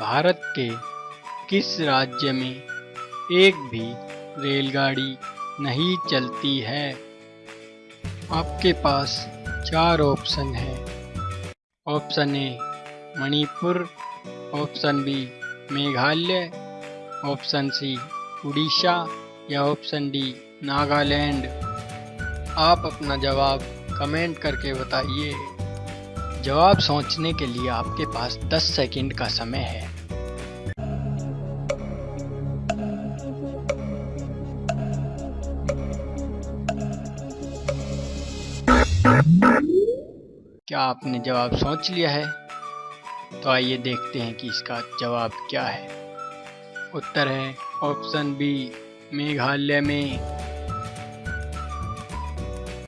भारत के किस राज्य में एक भी रेलगाड़ी नहीं चलती है? आपके पास चार ऑप्शन है। Option A, Manipur. Option B, Meghalaya. Option C, Orissa. या ऑप्शन डी, नागालैंड। आप अपना जवाब कमेंट करके बताइए। जवाब सोचने के लिए आपके पास 10 सेकंड का समय है। क्या आपने जवाब सोच लिया है? तो आइए देखते हैं कि इसका जवाब क्या है। उत्तर है ऑप्शन बी मेघालय में